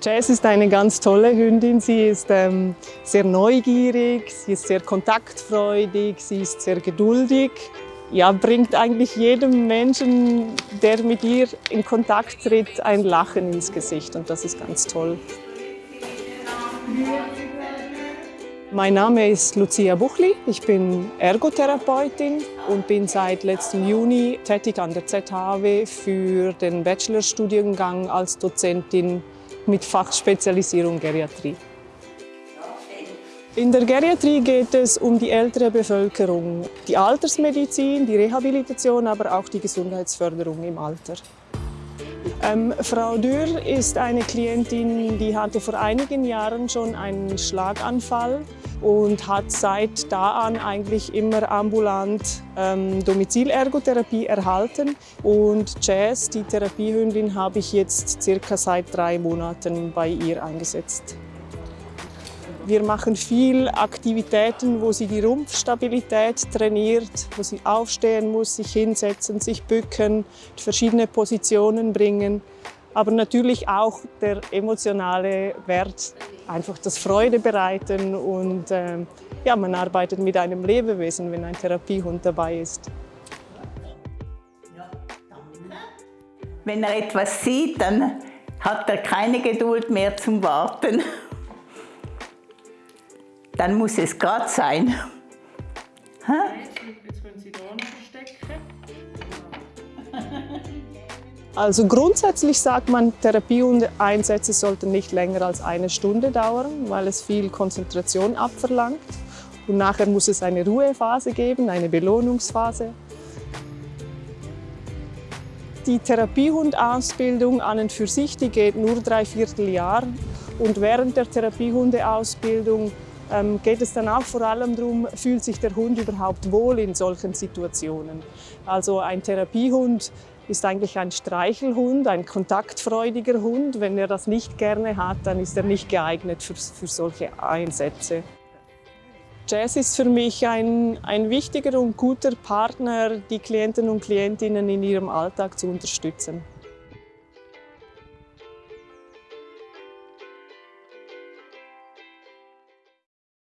Jazz ist eine ganz tolle Hündin. Sie ist ähm, sehr neugierig, sie ist sehr kontaktfreudig, sie ist sehr geduldig. Ja, bringt eigentlich jedem Menschen, der mit ihr in Kontakt tritt, ein Lachen ins Gesicht und das ist ganz toll. Mein Name ist Lucia Buchli, ich bin Ergotherapeutin und bin seit letztem Juni tätig an der ZHW für den Bachelorstudiengang als Dozentin mit Fachspezialisierung Geriatrie. In der Geriatrie geht es um die ältere Bevölkerung, die Altersmedizin, die Rehabilitation, aber auch die Gesundheitsförderung im Alter. Ähm, Frau Dürr ist eine Klientin, die hatte vor einigen Jahren schon einen Schlaganfall und hat seit da an eigentlich immer ambulant ähm, Domizilergotherapie erhalten. Und Jazz, die Therapiehündin, habe ich jetzt circa seit drei Monaten bei ihr eingesetzt. Wir machen viel Aktivitäten, wo sie die Rumpfstabilität trainiert, wo sie aufstehen muss, sich hinsetzen, sich bücken, verschiedene Positionen bringen. Aber natürlich auch der emotionale Wert, einfach das Freude bereiten und äh, ja, man arbeitet mit einem Lebewesen, wenn ein Therapiehund dabei ist. Wenn er etwas sieht, dann hat er keine Geduld mehr zum Warten dann muss es gerade sein. Jetzt können Sie da noch verstecken. Also grundsätzlich sagt man, Therapieeinsätze sollten nicht länger als eine Stunde dauern, weil es viel Konzentration abverlangt. Und nachher muss es eine Ruhephase geben, eine Belohnungsphase. Die Therapiehundausbildung an und für sich die geht nur drei Vierteljahr. Und während der Therapiehundeausbildung ähm, geht es dann auch vor allem darum, fühlt sich der Hund überhaupt wohl in solchen Situationen. Also ein Therapiehund ist eigentlich ein Streichelhund, ein kontaktfreudiger Hund. Wenn er das nicht gerne hat, dann ist er nicht geeignet für, für solche Einsätze. Jazz ist für mich ein, ein wichtiger und guter Partner, die Klienten und Klientinnen in ihrem Alltag zu unterstützen.